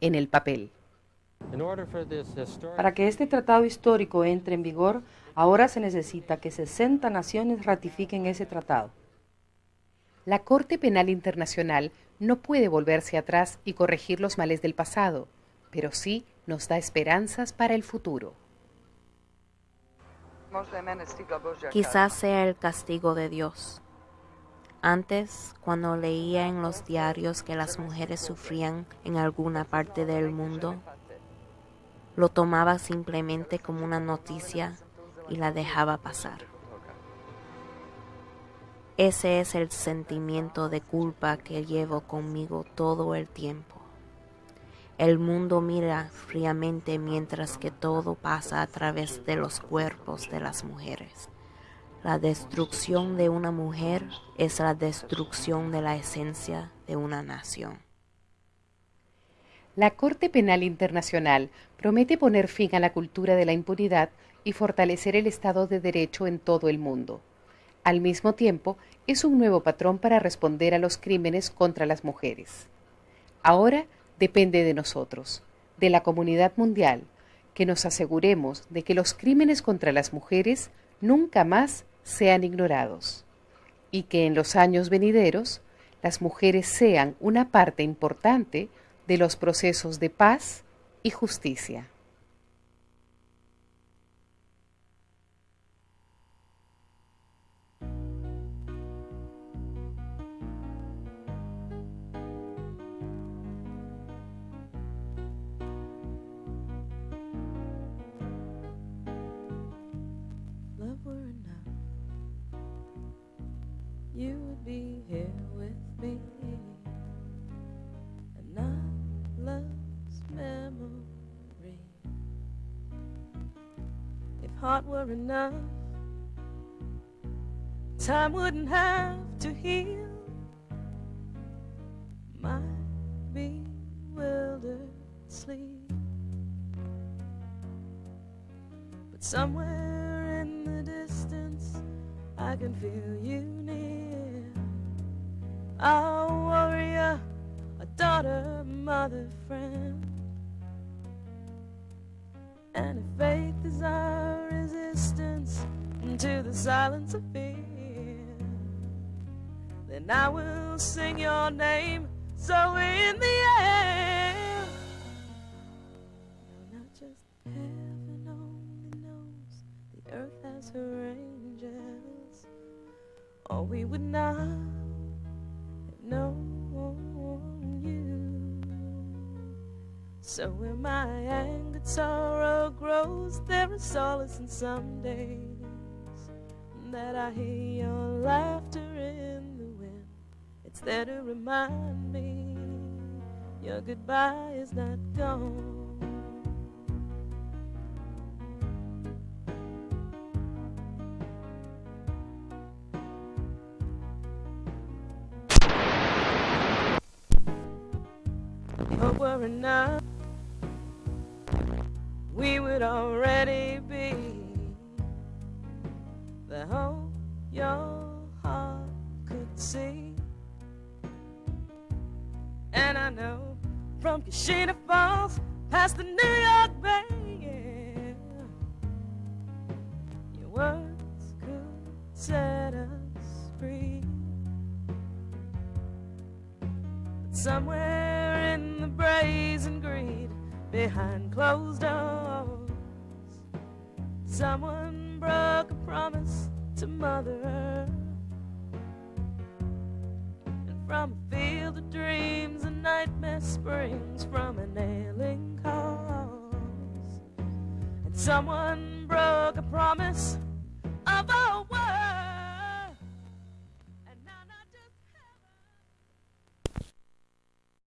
en el papel. Para que este tratado histórico entre en vigor, ahora se necesita que 60 naciones ratifiquen ese tratado. La Corte Penal Internacional no puede volverse atrás y corregir los males del pasado, pero sí nos da esperanzas para el futuro. Quizás sea el castigo de Dios. Antes, cuando leía en los diarios que las mujeres sufrían en alguna parte del mundo, lo tomaba simplemente como una noticia y la dejaba pasar. Ese es el sentimiento de culpa que llevo conmigo todo el tiempo. El mundo mira fríamente mientras que todo pasa a través de los cuerpos de las mujeres. La destrucción de una mujer es la destrucción de la esencia de una nación. La Corte Penal Internacional promete poner fin a la cultura de la impunidad y fortalecer el Estado de Derecho en todo el mundo. Al mismo tiempo, es un nuevo patrón para responder a los crímenes contra las mujeres. Ahora depende de nosotros, de la comunidad mundial, que nos aseguremos de que los crímenes contra las mujeres nunca más sean ignorados y que en los años venideros las mujeres sean una parte importante de los procesos de paz y justicia. Heart were enough, time wouldn't have to heal my bewildered sleep. But somewhere in the distance, I can feel you near. Our warrior, a daughter, mother, friend. And if faith is our resistance to the silence of fear, then I will sing your name so in the air. No, not just heaven only knows the earth has her angels, or we would not have known. you. So when my angered sorrow grows, there is solace in some days that I hear your laughter in the wind. It's there to remind me your goodbye is not gone. Hope we're enough we would already be the hope your heart could see. And I know from Kashina Falls past the New York Bay, yeah, your words could set us free. But somewhere in the brazen greed behind closed doors. Someone broke a promise to Mother. And from a field of dreams, a nightmare springs from an ailing cause. And someone broke a promise